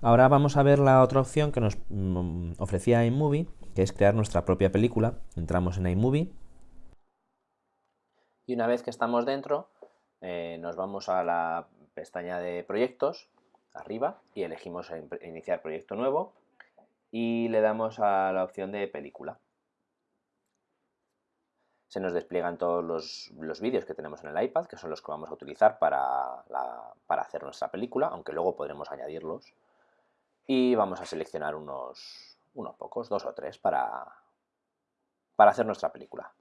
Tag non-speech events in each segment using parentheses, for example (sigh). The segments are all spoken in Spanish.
Ahora vamos a ver la otra opción que nos mm, ofrecía iMovie, que es crear nuestra propia película. Entramos en iMovie. Y una vez que estamos dentro, eh, nos vamos a la pestaña de proyectos, arriba, y elegimos iniciar proyecto nuevo y le damos a la opción de película. Se nos despliegan todos los, vídeos que tenemos en el iPad, que son los que vamos a utilizar para, para hacer nuestra película, aunque luego podremos añadirlos y vamos a seleccionar unos, unos pocos, dos o tres, para, para hacer nuestra película.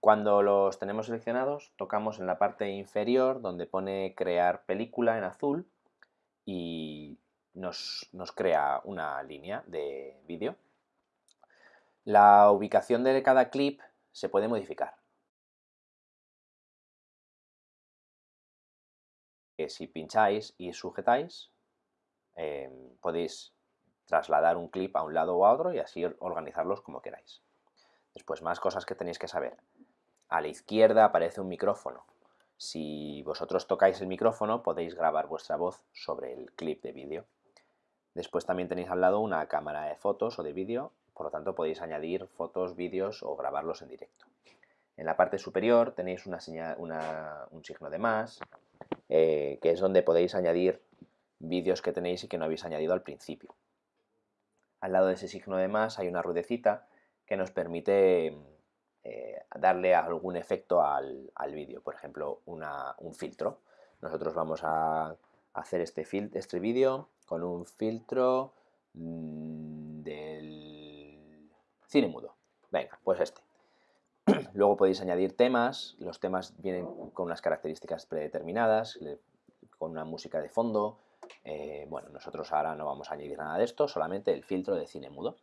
Cuando los tenemos seleccionados, tocamos en la parte inferior donde pone crear película en azul y nos, crea una línea de vídeo. La ubicación de cada clip se puede modificar. si pincháis y sujetáis, em, podéis trasladar un clip a un lado o a otro y así organizarlos como queráis. Después, más cosas que tenéis que saber. A la izquierda aparece un micrófono. Si vosotros tocáis el micrófono, podéis grabar vuestra voz sobre el clip de vídeo. Después también tenéis al lado una cámara de fotos o de vídeo, por lo tanto podéis añadir fotos, vídeos o grabarlos en directo. En la parte superior tenéis una un signo de más, eh, que es donde podéis añadir vídeos que tenéis y que no habéis añadido al principio. Al lado de ese signo de más hay una ruedecita que nos permite eh, darle algún efecto al, vídeo, por ejemplo, un filtro. Nosotros vamos a hacer este, este vídeo con un filtro mm, del cine mudo. Venga, pues este. (clears throat) Luego podéis añadir temas, los temas vienen con unas características predeterminadas, con una música de fondo. Eh, bueno, nosotros ahora no vamos a añadir nada de esto, solamente el filtro de cine mudo.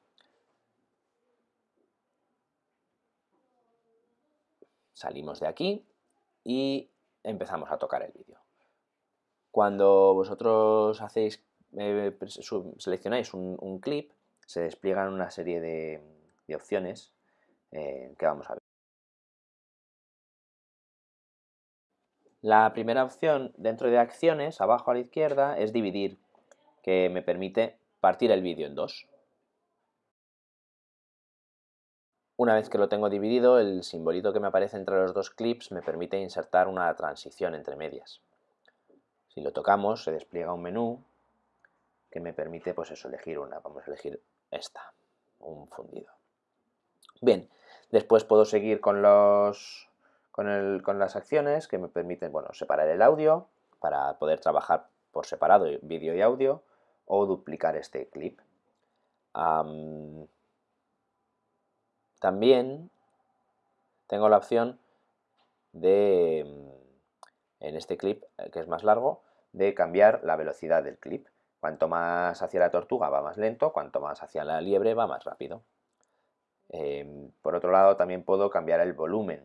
Salimos de aquí y empezamos a tocar el vídeo. Cuando vosotros hacéis, eh, seleccionáis un, clip, se despliegan una serie de, opciones eh, que vamos a ver. La primera opción dentro de acciones, abajo a la izquierda, es dividir, que me permite partir el vídeo en dos. Una vez que lo tengo dividido, el simbolito que me aparece entre los dos clips me permite insertar una transición entre medias. Si lo tocamos, se despliega un menú que me permite pues eso, elegir una. Vamos a elegir esta, un fundido. Bien, después puedo seguir con los, con, las acciones que me permiten bueno, separar el audio para poder trabajar por separado vídeo y audio o duplicar este clip. también tengo la opción de, en este clip, eh, que es más largo, de cambiar la velocidad del clip. Cuanto más hacia la tortuga va más lento, cuanto más hacia la liebre va más rápido. Em, por otro lado, también puedo cambiar el volumen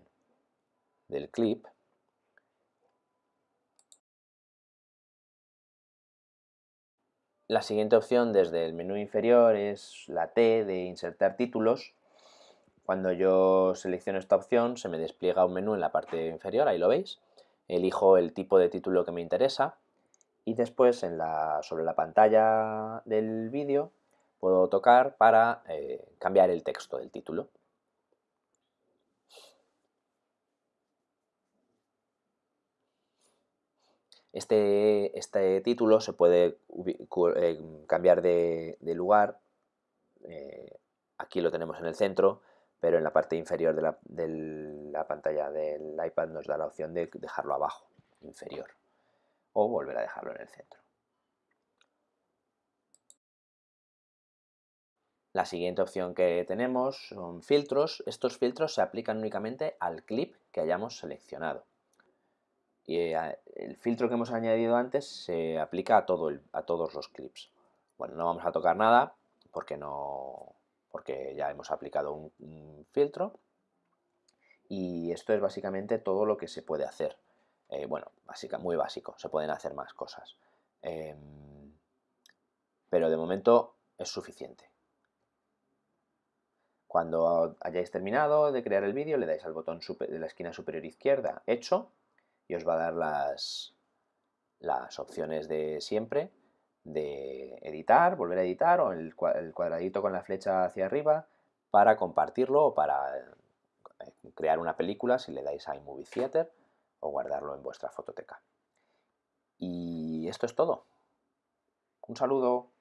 del clip La siguiente opción desde el menú inferior es la T de insertar títulos. Cuando yo selecciono esta opción se me despliega un menú en la parte inferior, ahí lo veis. Elijo el tipo de título que me interesa y después sobre la pantalla del vídeo puedo tocar para eh, cambiar el texto del título. Este, este título se puede eh, cambiar de, lugar, eh, aquí lo tenemos en el centro, pero en la parte inferior de la, pantalla del iPad nos da la opción de dejarlo abajo, inferior, o volver a dejarlo en el centro. La siguiente opción que tenemos son filtros. Estos filtros se aplican únicamente al clip que hayamos seleccionado. Y eh, el filtro que hemos añadido antes se aplica a, todo a todos los clips. Bueno, no vamos a tocar nada porque, no, porque ya hemos aplicado un, filtro. Y esto es básicamente todo lo que se puede hacer. Eh, bueno, muy básico, se pueden hacer más cosas. Em, pero de momento es suficiente. Cuando hayáis terminado de crear el vídeo, le dais al botón de la esquina superior izquierda, hecho, y os va a dar las, las opciones de siempre de editar, volver a editar o el, cuadradito con la flecha hacia arriba para compartirlo o para eh, crear una película si le dais a iMovie Theater o guardarlo en vuestra fototeca. Y esto es todo. Un saludo.